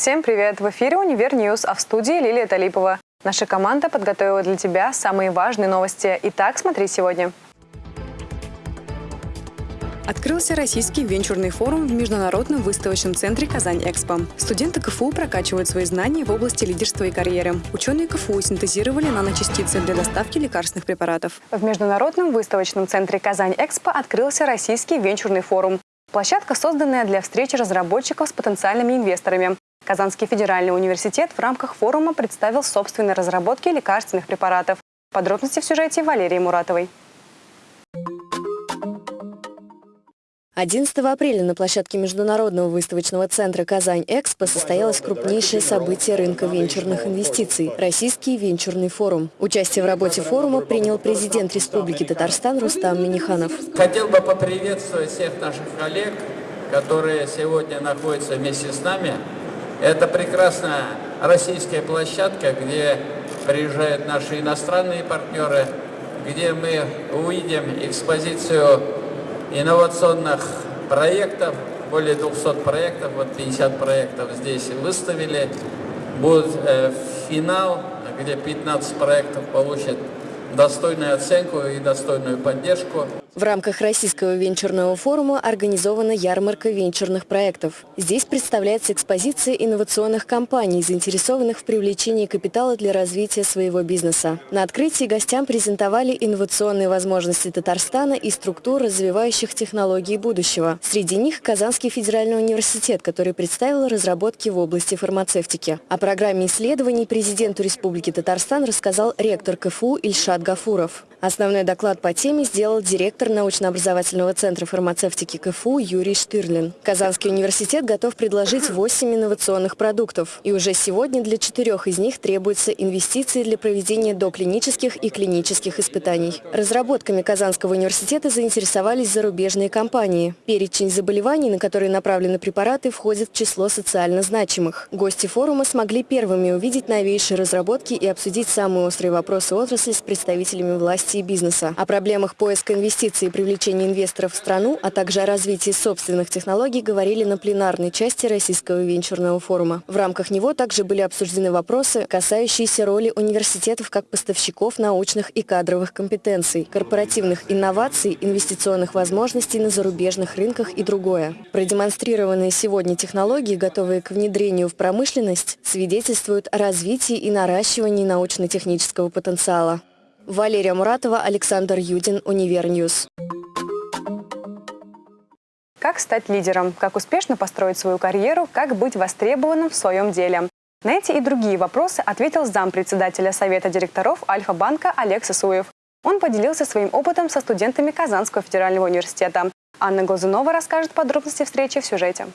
Всем привет! В эфире «Univer News», а в студии Лилия Талипова. Наша команда подготовила для тебя самые важные новости. Итак, смотри сегодня. Открылся российский венчурный форум в Международном выставочном центре «Казань-Экспо». Студенты КФУ прокачивают свои знания в области лидерства и карьеры. Ученые КФУ синтезировали наночастицы для доставки лекарственных препаратов. В Международном выставочном центре «Казань-Экспо» открылся российский венчурный форум. Площадка, созданная для встречи разработчиков с потенциальными инвесторами. Казанский федеральный университет в рамках форума представил собственные разработки лекарственных препаратов. Подробности в сюжете Валерии Муратовой. 11 апреля на площадке Международного выставочного центра «Казань-Экспо» состоялось крупнейшее событие рынка венчурных инвестиций – Российский венчурный форум. Участие в работе форума принял президент Республики Татарстан Рустам Миниханов. Хотел бы поприветствовать всех наших коллег, которые сегодня находятся вместе с нами. Это прекрасная российская площадка, где приезжают наши иностранные партнеры, где мы увидим экспозицию инновационных проектов, более 200 проектов, вот 50 проектов здесь выставили. Будет э, финал, где 15 проектов получат достойную оценку и достойную поддержку. В рамках Российского венчурного форума организована ярмарка венчурных проектов. Здесь представляется экспозиция инновационных компаний, заинтересованных в привлечении капитала для развития своего бизнеса. На открытии гостям презентовали инновационные возможности Татарстана и структур развивающих технологии будущего. Среди них Казанский федеральный университет, который представил разработки в области фармацевтики. О программе исследований президенту Республики Татарстан рассказал ректор КФУ Ильшат Гафуров. Основной доклад по теме сделал директор научно-образовательного центра фармацевтики КФУ Юрий Штырлин. Казанский университет готов предложить 8 инновационных продуктов. И уже сегодня для четырех из них требуются инвестиции для проведения доклинических и клинических испытаний. Разработками Казанского университета заинтересовались зарубежные компании. Перечень заболеваний, на которые направлены препараты, входит в число социально значимых. Гости форума смогли первыми увидеть новейшие разработки и обсудить самые острые вопросы отрасли с представителями власти власти и бизнеса, о проблемах поиска инвестиций и привлечения инвесторов в страну, а также о развитии собственных технологий говорили на пленарной части Российского венчурного форума. В рамках него также были обсуждены вопросы, касающиеся роли университетов как поставщиков научных и кадровых компетенций, корпоративных инноваций, инвестиционных возможностей на зарубежных рынках и другое. Продемонстрированные сегодня технологии, готовые к внедрению в промышленность, свидетельствуют о развитии и наращивании научно-технического потенциала. Валерия Муратова, Александр Юдин, Univer News. Как стать лидером? Как успешно построить свою карьеру? Как быть востребованным в своем деле? На эти и другие вопросы ответил зампредседателя Совета директоров Альфа-банка Олег Сысуев. Он поделился своим опытом со студентами Казанского федерального университета. Анна Глазунова расскажет подробности встречи в сюжете.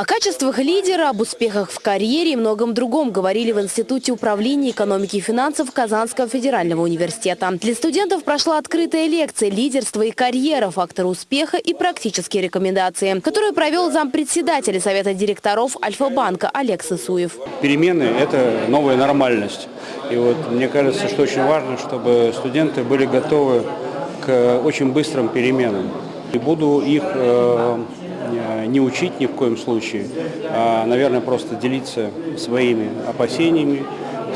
О качествах лидера, об успехах в карьере и многом другом говорили в Институте управления экономики и финансов Казанского федерального университета. Для студентов прошла открытая лекция «Лидерство и карьера. Факторы успеха и практические рекомендации», которую провел зампредседателя Совета директоров Альфа-банка Олег Сысуев. Перемены – это новая нормальность. И вот мне кажется, что очень важно, чтобы студенты были готовы к очень быстрым переменам. И буду их Э, не учить ни в коем случае, а, наверное, просто делиться своими опасениями,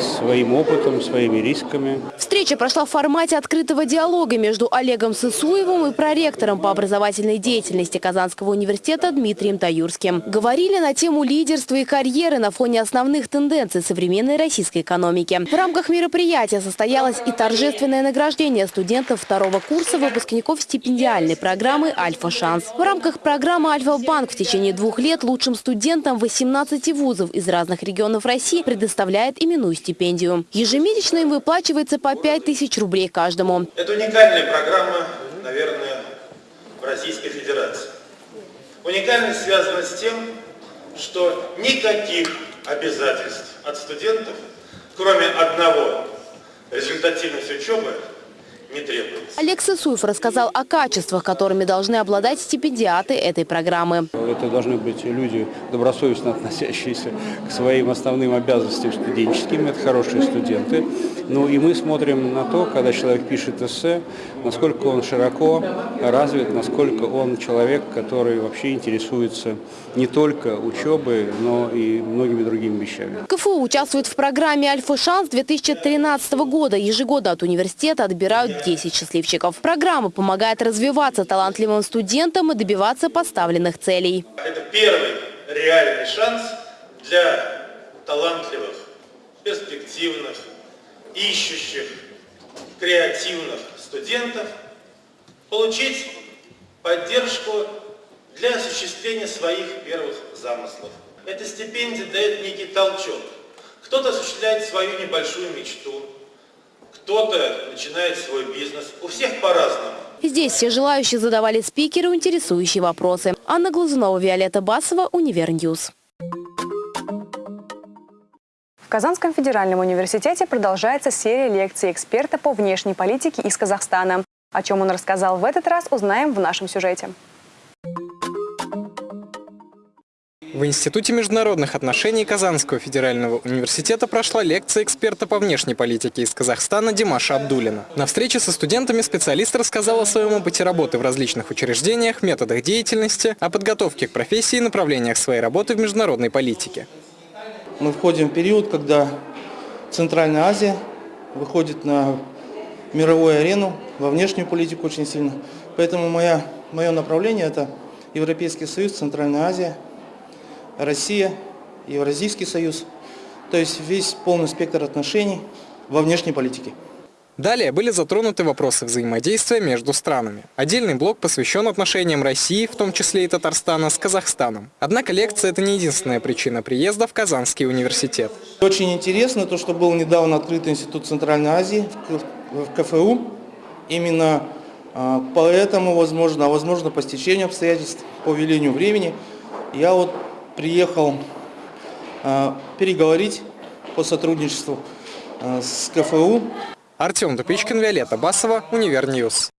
своим опытом, своими рисками. Встреча прошла в формате открытого диалога между Олегом Сысуевым и проректором по образовательной деятельности Казанского университета Дмитрием Таюрским. Говорили на тему лидерства и карьеры на фоне основных тенденций современной российской экономики. В рамках мероприятия состоялось и торжественное награждение студентов второго курса выпускников стипендиальной программы «Альфа-шанс». В рамках программы «Альфа-банк» в течение двух лет лучшим студентам 18 вузов из разных регионов России предоставляет именную. Ежемесячно им выплачивается по 5 тысяч рублей каждому. Это уникальная программа, наверное, в Российской Федерации. Уникальность связана с тем, что никаких обязательств от студентов, кроме одного – результативность учебы, не требуется. Олег Сысуев рассказал о качествах, которыми должны обладать стипендиаты этой программы. Это должны быть люди, добросовестно относящиеся к своим основным обязанностям студенческим. Это хорошие студенты. Ну и мы смотрим на то, когда человек пишет эссе, насколько он широко развит, насколько он человек, который вообще интересуется не только учебой, но и многими другими вещами. КФУ участвует в программе «Альфа-шанс» 2013 года. Ежегодно от университета отбирают 10 счастливчиков. Программа помогает развиваться талантливым студентам и добиваться поставленных целей. Это первый реальный шанс для талантливых, перспективных, ищущих, креативных студентов получить поддержку для осуществления своих первых замыслов. Эта стипендия дает некий толчок. Кто-то осуществляет свою небольшую мечту, кто-то начинает свой бизнес. У всех по-разному. Здесь все желающие задавали спикеру интересующие вопросы. Анна Глазунова, Виолетта Басова, Univer News. В Казанском федеральном университете продолжается серия лекций эксперта по внешней политике из Казахстана. О чем он рассказал в этот раз, узнаем в нашем сюжете. В Институте международных отношений Казанского федерального университета прошла лекция эксперта по внешней политике из Казахстана Димаша Абдулина. На встрече со студентами специалист рассказал о своем опыте работы в различных учреждениях, методах деятельности, о подготовке к профессии и направлениях своей работы в международной политике. Мы входим в период, когда Центральная Азия выходит на мировую арену, во внешнюю политику очень сильно. Поэтому моя, мое направление – это Европейский Союз, Центральная Азия, Россия, Евразийский Союз. То есть весь полный спектр отношений во внешней политике. Далее были затронуты вопросы взаимодействия между странами. Отдельный блок посвящен отношениям России, в том числе и Татарстана, с Казахстаном. Однако лекция – это не единственная причина приезда в Казанский университет. Очень интересно то, что был недавно открыт Институт Центральной Азии в КФУ. Именно а, поэтому, возможно, а возможно по стечению обстоятельств, по велению времени, я вот приехал а, переговорить по сотрудничеству с КФУ Артем Тупичкин, Виолетта Басова, Univer News.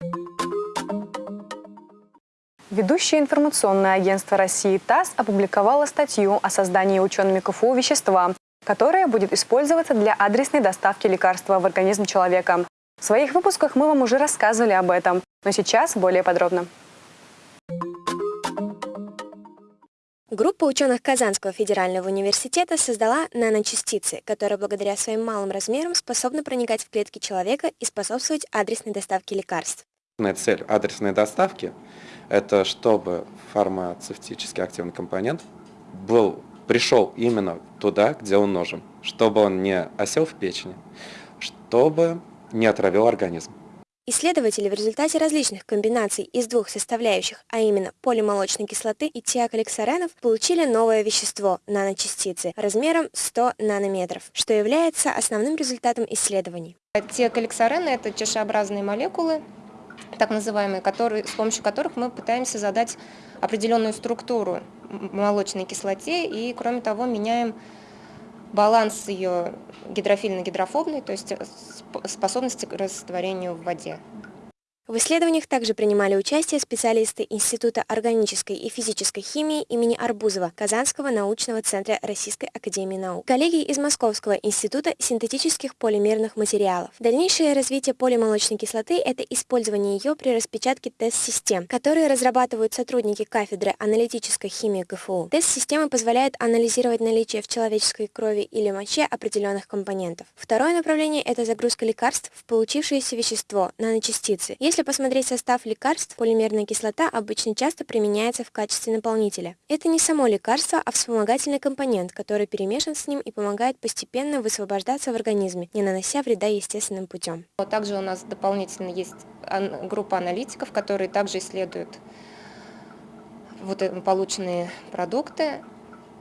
Ведущее информационное агентство России ТАСС опубликовало статью о создании учеными КФУ вещества, которое будет использоваться для адресной доставки лекарства в организм человека. В своих выпусках мы вам уже рассказывали об этом, но сейчас более подробно. Группа ученых Казанского федерального университета создала наночастицы, которые благодаря своим малым размерам способны проникать в клетки человека и способствовать адресной доставке лекарств. Цель адресной доставки – это чтобы фармацевтический активный компонент был, пришел именно туда, где он нужен, чтобы он не осел в печени, чтобы не отравил организм. Исследователи в результате различных комбинаций из двух составляющих, а именно полимолочной кислоты и тиаколексаренов, получили новое вещество – наночастицы размером 100 нанометров, что является основным результатом исследований. Тиаколексарены – это чашеобразные молекулы, так называемые, которые, с помощью которых мы пытаемся задать определенную структуру молочной кислоте и, кроме того, меняем баланс ее гидрофильно-гидрофобный, то есть способности к растворению в воде. В исследованиях также принимали участие специалисты Института органической и физической химии имени Арбузова Казанского научного центра Российской академии наук, коллеги из Московского института синтетических полимерных материалов. Дальнейшее развитие полимолочной кислоты – это использование ее при распечатке тест-систем, которые разрабатывают сотрудники кафедры аналитической химии КФУ. Тест-системы позволяют анализировать наличие в человеческой крови или моче определенных компонентов. Второе направление – это загрузка лекарств в получившееся вещество – наночастицы. Если посмотреть состав лекарств, полимерная кислота обычно часто применяется в качестве наполнителя. Это не само лекарство, а вспомогательный компонент, который перемешан с ним и помогает постепенно высвобождаться в организме, не нанося вреда естественным путем. Также у нас дополнительно есть группа аналитиков, которые также исследуют вот полученные продукты.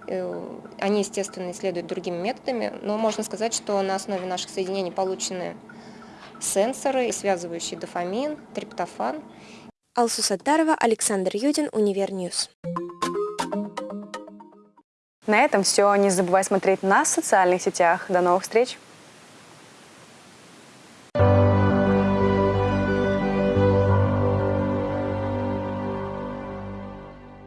Э, они, естественно, исследуют другими методами, но можно сказать, что на основе наших соединений получены сенсоры, связывающие дофамин, триптофан. Алсу Саттарова, Александр Юдин, Univer News. На этом все. Не забывай смотреть нас в социальных сетях. До новых встреч!